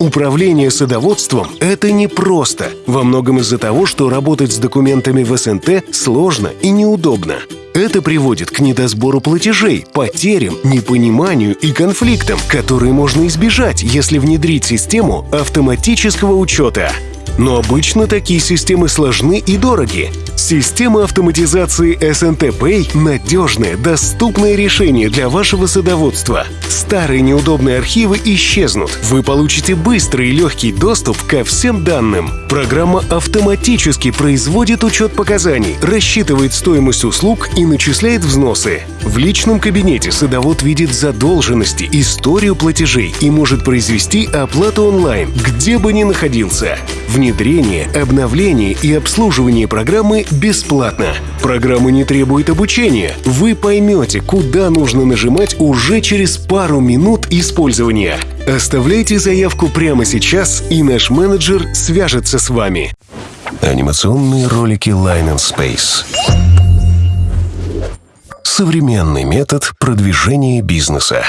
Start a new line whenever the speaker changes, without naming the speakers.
Управление садоводством – это непросто. Во многом из-за того, что работать с документами в СНТ сложно и неудобно. Это приводит к недосбору платежей, потерям, непониманию и конфликтам, которые можно избежать, если внедрить систему автоматического учета. Но обычно такие системы сложны и дороги. Система автоматизации SNT Pay – надежное, доступное решение для вашего садоводства. Старые неудобные архивы исчезнут. Вы получите быстрый и легкий доступ ко всем данным. Программа автоматически производит учет показаний, рассчитывает стоимость услуг и начисляет взносы. В личном кабинете садовод видит задолженности, историю платежей и может произвести оплату онлайн, где бы ни находился. Внедрение, обновление и обслуживание программы бесплатно. Программа не требует обучения. Вы поймете, куда нужно нажимать уже через пару минут использования. Оставляйте заявку прямо сейчас, и наш менеджер свяжется с вами. Анимационные ролики Line and Space. Современный метод продвижения бизнеса.